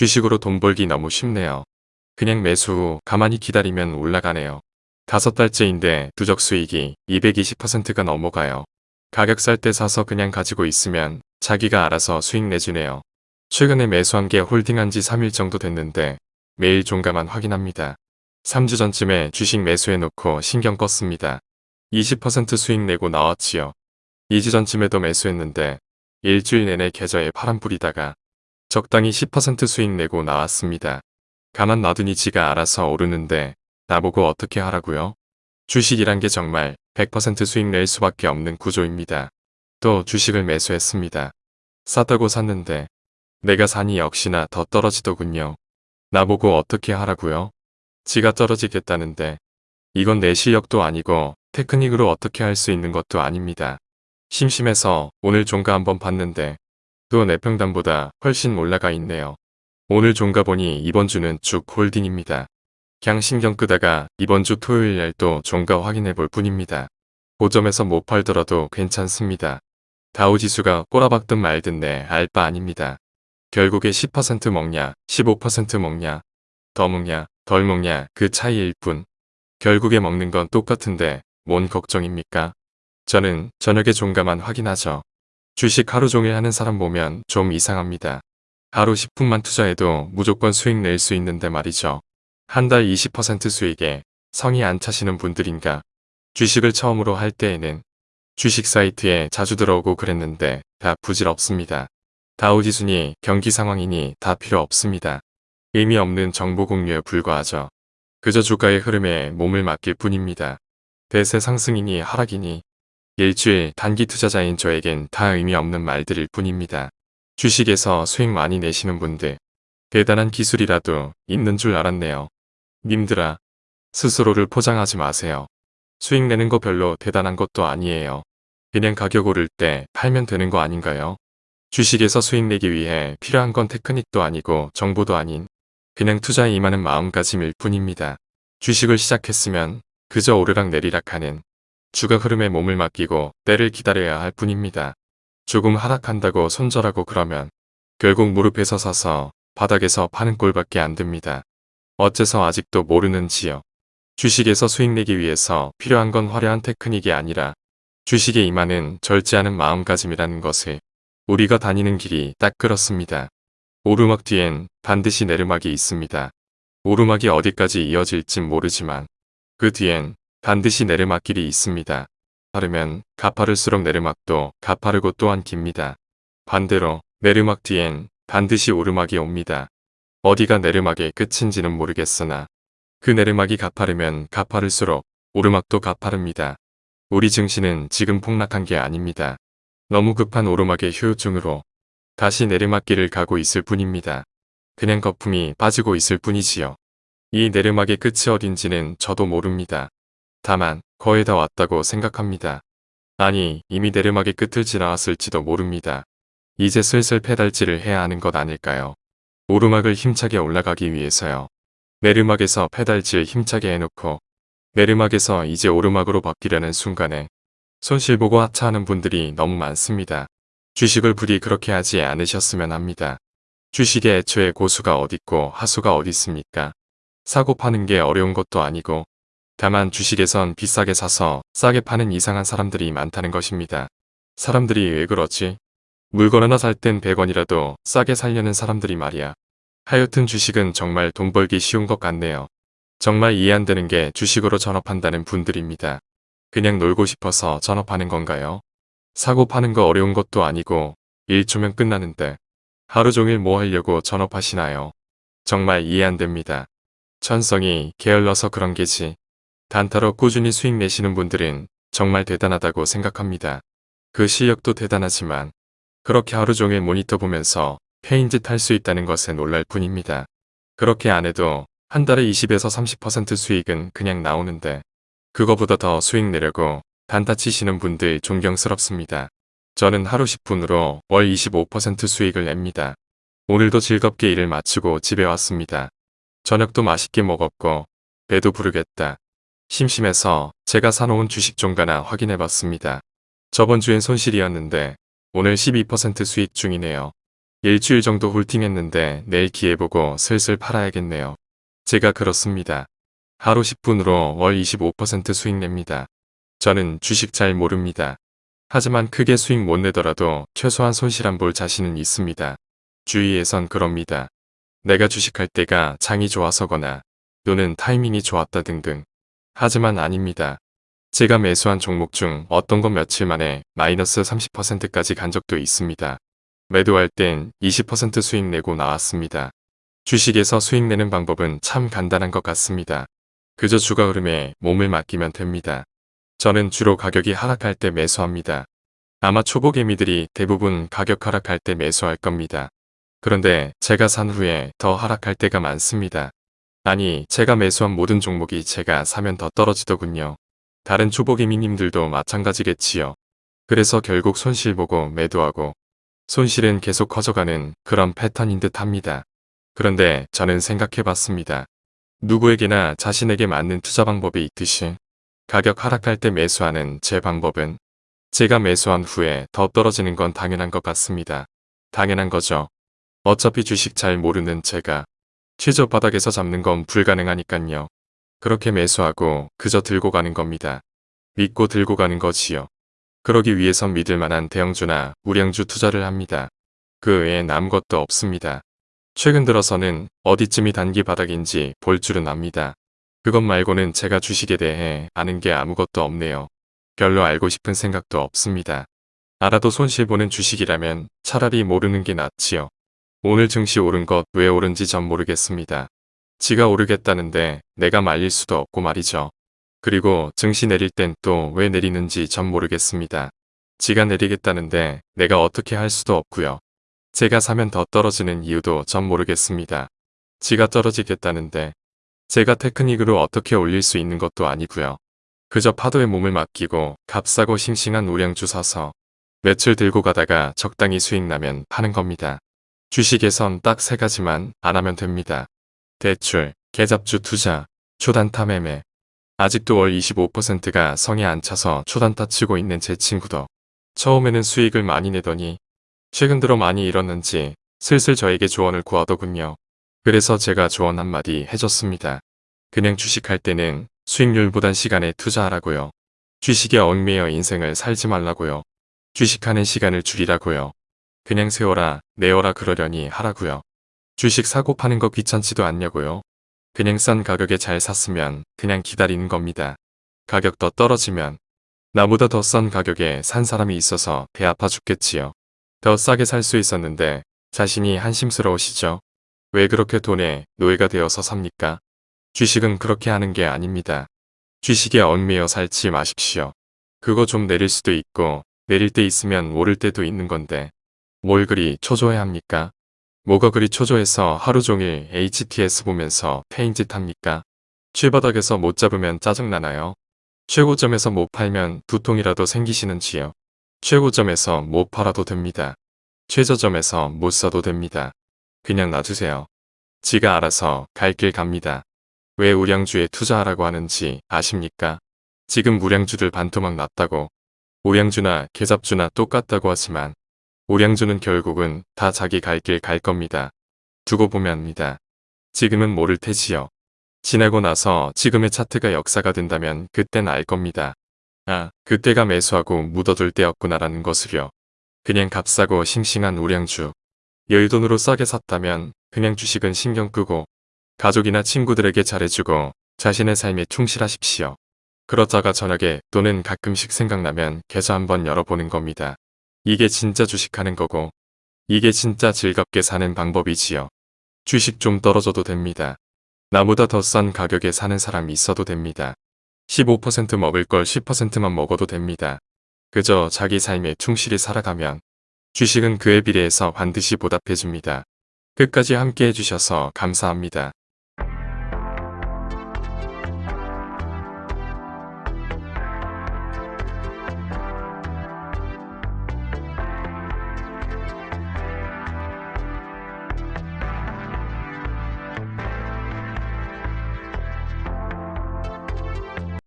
주식으로 돈 벌기 너무 쉽네요. 그냥 매수 후 가만히 기다리면 올라가네요. 다섯 달째인데 누적 수익이 220%가 넘어가요. 가격 살 때 사서 그냥 가지고 있으면 자기가 알아서 수익 내주네요. 최근에 매수한 게 홀딩한 지 3일 정도 됐는데 매일 종가만 확인합니다. 3주 전쯤에 주식 매수해 놓고 신경 껐습니다. 20% 수익 내고 나왔지요. 2주 전쯤에도 매수했는데 일주일 내내 계좌에 파란 뿌리다가 적당히 10% 수익 내고 나왔습니다. 가만 놔두니 지가 알아서 오르는데 나보고 어떻게 하라고요? 주식이란 게 정말 100% 수익 낼 수밖에 없는 구조입니다. 또 주식을 매수했습니다. 쌌다고 샀는데 내가 사니 역시나 더 떨어지더군요. 나보고 어떻게 하라고요? 지가 떨어지겠다는데 이건 내 실력도 아니고 테크닉으로 어떻게 할 수 있는 것도 아닙니다. 심심해서 오늘 종가 한번 봤는데 또 내평단보다 훨씬 올라가 있네요. 오늘 종가 보니 이번 주는 쭉 홀딩입니다. 그냥 신경 끄다가 이번 주 토요일 날 또 종가 확인해 볼 뿐입니다. 고점에서 못 팔더라도 괜찮습니다. 다우지수가 꼬라박든 말든 내 알바 아닙니다. 결국에 10% 먹냐 15% 먹냐 더 먹냐 덜 먹냐 그 차이일 뿐. 결국에 먹는 건 똑같은데 뭔 걱정입니까? 저는 저녁에 종가만 확인하죠. 주식 하루 종일 하는 사람 보면 좀 이상합니다. 하루 10분만 투자해도 무조건 수익 낼 수 있는데 말이죠. 한 달 20% 수익에 성이 안 차시는 분들인가. 주식을 처음으로 할 때에는 주식 사이트에 자주 들어오고 그랬는데 다 부질없습니다. 다우지순이 경기 상황이니 다 필요 없습니다. 의미 없는 정보 공유에 불과하죠. 그저 주가의 흐름에 몸을 맡길 뿐입니다. 대세 상승이니 하락이니 일주일 단기 투자자인 저에겐 다 의미 없는 말들일 뿐입니다. 주식에서 수익 많이 내시는 분들 대단한 기술이라도 있는 줄 알았네요. 님들아 스스로를 포장하지 마세요. 수익 내는 거 별로 대단한 것도 아니에요. 그냥 가격 오를 때 팔면 되는 거 아닌가요? 주식에서 수익 내기 위해 필요한 건 테크닉도 아니고 정보도 아닌 그냥 투자에 임하는 마음가짐일 뿐입니다. 주식을 시작했으면 그저 오르락 내리락 하는 주가 흐름에 몸을 맡기고 때를 기다려야 할 뿐입니다. 조금 하락한다고 손절하고 그러면 결국 무릎에서 서서 바닥에서 파는 꼴밖에 안 됩니다. 어째서 아직도 모르는지요. 주식에서 수익 내기 위해서 필요한 건 화려한 테크닉이 아니라 주식에 임하는 절제하는 마음가짐이라는 것을 우리가 다니는 길이 딱 그렇습니다. 오르막 뒤엔 반드시 내리막이 있습니다. 오르막이 어디까지 이어질진 모르지만 그 뒤엔 반드시 내리막길이 있습니다. 빠르면 가파를수록 내리막도 가파르고 또한 깁니다. 반대로 내리막 뒤엔 반드시 오르막이 옵니다. 어디가 내리막의 끝인지는 모르겠으나 그 내리막이 가파르면 가파를수록 오르막도 가파릅니다. 우리 증시는 지금 폭락한 게 아닙니다. 너무 급한 오르막의 효율증으로 다시 내리막길을 가고 있을 뿐입니다. 그냥 거품이 빠지고 있을 뿐이지요. 이 내리막의 끝이 어딘지는 저도 모릅니다. 다만 거의 다 왔다고 생각합니다. 아니 이미 내리막의 끝을 지나왔을지도 모릅니다. 이제 슬슬 페달질을 해야 하는 것 아닐까요? 오르막을 힘차게 올라가기 위해서요. 내리막에서 페달질 힘차게 해놓고 내리막에서 이제 오르막으로 바뀌려는 순간에 손실보고 하차하는 분들이 너무 많습니다. 주식을 부디 그렇게 하지 않으셨으면 합니다. 주식에 애초에 고수가 어딨고 하수가 어딨습니까? 사고 파는 게 어려운 것도 아니고 다만 주식에선 비싸게 사서 싸게 파는 이상한 사람들이 많다는 것입니다. 사람들이 왜 그러지? 물건 하나 살 땐 100원이라도 싸게 살려는 사람들이 말이야. 하여튼 주식은 정말 돈 벌기 쉬운 것 같네요. 정말 이해 안 되는 게 주식으로 전업한다는 분들입니다. 그냥 놀고 싶어서 전업하는 건가요? 사고 파는 거 어려운 것도 아니고 1초면 끝나는데 하루 종일 뭐 하려고 전업하시나요? 정말 이해 안 됩니다. 천성이 게을러서 그런 게지. 단타로 꾸준히 수익 내시는 분들은 정말 대단하다고 생각합니다. 그 실력도 대단하지만 그렇게 하루 종일 모니터 보면서 페인짓 할 수 있다는 것에 놀랄 뿐입니다. 그렇게 안 해도 한 달에 20에서 30% 수익은 그냥 나오는데 그거보다 더 수익 내려고 단타 치시는 분들 존경스럽습니다. 저는 하루 10분으로 월 25% 수익을 냅니다. 오늘도 즐겁게 일을 마치고 집에 왔습니다. 저녁도 맛있게 먹었고 배도 부르겠다. 심심해서 제가 사놓은 주식 종가나 확인해봤습니다. 저번 주엔 손실이었는데 오늘 12% 수익 중이네요. 일주일 정도 홀팅했는데 내일 기회 보고 슬슬 팔아야겠네요. 제가 그렇습니다. 하루 10분으로 월 25% 수익 냅니다. 저는 주식 잘 모릅니다. 하지만 크게 수익 못 내더라도 최소한 손실 안 볼 자신은 있습니다. 주위에선 그럽니다. 내가 주식할 때가 장이 좋아서거나 또는 타이밍이 좋았다 등등. 하지만 아닙니다. 제가 매수한 종목 중 어떤 건 며칠 만에 마이너스 30%까지 간 적도 있습니다. 매도할 땐 20% 수익 내고 나왔습니다. 주식에서 수익 내는 방법은 참 간단한 것 같습니다. 그저 주가 흐름에 몸을 맡기면 됩니다. 저는 주로 가격이 하락할 때 매수합니다. 아마 초보 개미들이 대부분 가격 하락할 때 매수할 겁니다. 그런데 제가 산 후에 더 하락할 때가 많습니다. 아니 제가 매수한 모든 종목이 제가 사면 더 떨어지더군요. 다른 초보 개미님들도 마찬가지겠지요. 그래서 결국 손실 보고 매도하고 손실은 계속 커져가는 그런 패턴인 듯 합니다. 그런데 저는 생각해봤습니다. 누구에게나 자신에게 맞는 투자 방법이 있듯이 가격 하락할 때 매수하는 제 방법은 제가 매수한 후에 더 떨어지는 건 당연한 것 같습니다. 당연한 거죠. 어차피 주식 잘 모르는 제가 최저 바닥에서 잡는 건 불가능하니깐요. 그렇게 매수하고 그저 들고 가는 겁니다. 믿고 들고 가는 거지요. 그러기 위해선 믿을 만한 대형주나 우량주 투자를 합니다. 그 외엔 아무것도 없습니다. 최근 들어서는 어디쯤이 단기 바닥인지 볼 줄은 압니다. 그것 말고는 제가 주식에 대해 아는 게 아무것도 없네요. 별로 알고 싶은 생각도 없습니다. 알아도 손실보는 주식이라면 차라리 모르는 게 낫지요. 오늘 증시 오른 것 왜 오른지 전 모르겠습니다. 지가 오르겠다는데 내가 말릴 수도 없고 말이죠. 그리고 증시 내릴 땐 또 왜 내리는지 전 모르겠습니다. 지가 내리겠다는데 내가 어떻게 할 수도 없고요. 제가 사면 더 떨어지는 이유도 전 모르겠습니다. 지가 떨어지겠다는데 제가 테크닉으로 어떻게 올릴 수 있는 것도 아니고요. 그저 파도에 몸을 맡기고 값싸고 싱싱한 우량주 사서 며칠 들고 가다가 적당히 수익 나면 파는 겁니다. 주식에선 딱 세 가지만 안 하면 됩니다. 대출, 계잡주 투자, 초단타 매매. 아직도 월 25%가 성에 안 차서 초단타 치고 있는 제 친구도 처음에는 수익을 많이 내더니 최근 들어 많이 잃었는지 슬슬 저에게 조언을 구하더군요. 그래서 제가 조언 한마디 해줬습니다. 그냥 주식할 때는 수익률보단 시간에 투자하라고요. 주식에 얽매여 인생을 살지 말라고요. 주식하는 시간을 줄이라고요. 그냥 세워라 내어라 그러려니 하라고요. 주식 사고 파는 거 귀찮지도 않냐고요. 그냥 싼 가격에 잘 샀으면 그냥 기다리는 겁니다. 가격 더 떨어지면 나보다 더 싼 가격에 산 사람이 있어서 배 아파 죽겠지요. 더 싸게 살 수 있었는데 자신이 한심스러우시죠? 왜 그렇게 돈에 노예가 되어서 삽니까? 주식은 그렇게 하는 게 아닙니다. 주식에 얽매여 살지 마십시오. 그거 좀 내릴 수도 있고 내릴 때 있으면 오를 때도 있는 건데 뭘 그리 초조해 합니까? 뭐가 그리 초조해서 하루 종일 HTS 보면서 페인짓 합니까? 최바닥에서 못 잡으면 짜증나나요? 최고점에서 못 팔면 두통이라도 생기시는지요? 최고점에서 못 팔아도 됩니다. 최저점에서 못 사도 됩니다. 그냥 놔두세요. 지가 알아서 갈 길 갑니다. 왜 우량주에 투자하라고 하는지 아십니까? 지금 우량주들 반토막 났다고 우량주나 계잡주나 똑같다고 하지만 우량주는 결국은 다 자기 갈 길 갈 겁니다. 두고 보면 합니다. 지금은 모를 테지요. 지나고 나서 지금의 차트가 역사가 된다면 그땐 알 겁니다. 아, 그때가 매수하고 묻어둘 때였구나라는 것을요. 그냥 값싸고 싱싱한 우량주. 여유돈으로 싸게 샀다면 그냥 주식은 신경 끄고 가족이나 친구들에게 잘해주고 자신의 삶에 충실하십시오. 그러다가 저녁에 또는 가끔씩 생각나면 계좌 한번 열어보는 겁니다. 이게 진짜 주식하는 거고 이게 진짜 즐겁게 사는 방법이지요. 주식 좀 떨어져도 됩니다. 나보다 더 싼 가격에 사는 사람이 있어도 됩니다. 15% 먹을 걸 10%만 먹어도 됩니다. 그저 자기 삶에 충실히 살아가면 주식은 그에 비례해서 반드시 보답해줍니다. 끝까지 함께 해주셔서 감사합니다.